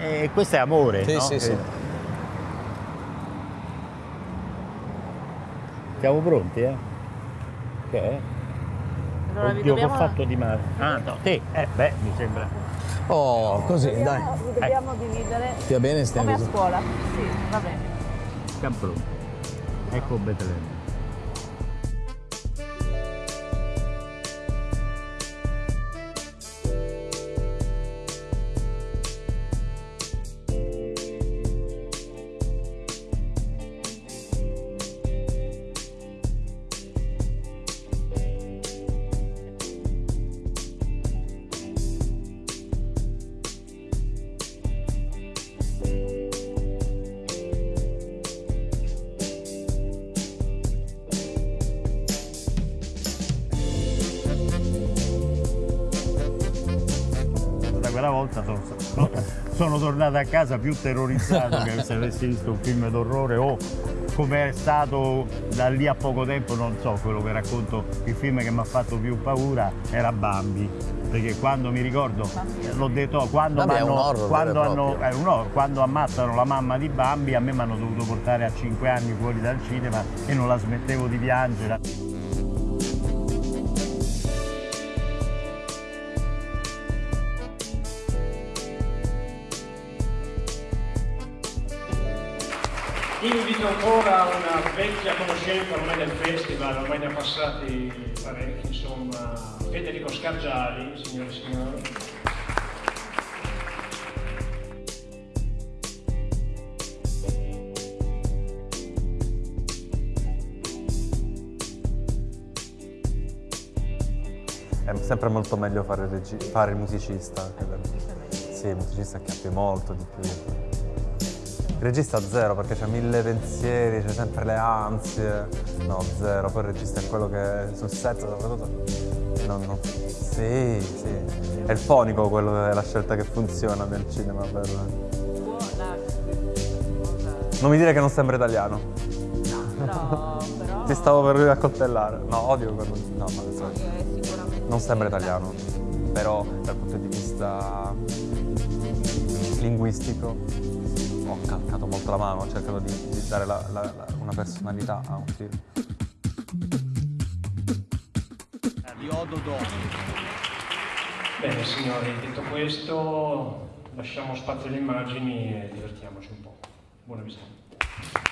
E questo è amore, Sì, no? sì, Che- sì. Siamo pronti, eh? Che? Allora, Oddio, che ho dobbiamo- fatto di male. Ah, no, te. Eh, beh, mi sembra. Oh, così, dai. dobbiamo- Vi dobbiamo dividere Stia bene, stia come a scuola. Sì, va bene. Siamo pronti. Ecco Betlemme. Quella volta sono, sono- sono tornato a casa più terrorizzato che se avessi visto un film d'orrore o come è stato da lì a poco tempo, non so, quello che racconto, il film che mi ha fatto più paura era Bambi. Perché quando mi ricordo, l'ho detto, quando, Vabbè, è un m'hanno- horror quando, hanno- un horror, quando ammazzano la mamma di Bambi a me mi hanno dovuto portare a 5 anni fuori dal cinema e non la smettevo di piangere. Invito ancora una vecchia conoscenza ormai del festival, ormai ne ha passati parecchi, insomma, Federico Scargiali, signore e signori. È sempre molto meglio fare fare il musicista. che Sì, il musicista chiappi molto di più. Regista zero perché c'ha mille pensieri, c'è sempre le ansie. No, zero. Poi il regista è quello che sul set soprattutto. No, no. Sì, sì. È il fonico quello che è la scelta che funziona nel cinema per. Non mi dire che non sembra italiano. Però, però Ti stavo per accoltellare. No, odio quando. No, ma adesso- è sicuramente non sembra italiano, però dal punto di vista linguistico ho calcato molto la mano, ho cercato di, di dare la- la- la- una personalità a un film. Bene signori, detto questo lasciamo spazio alle immagini e divertiamoci un po'. Buona visione.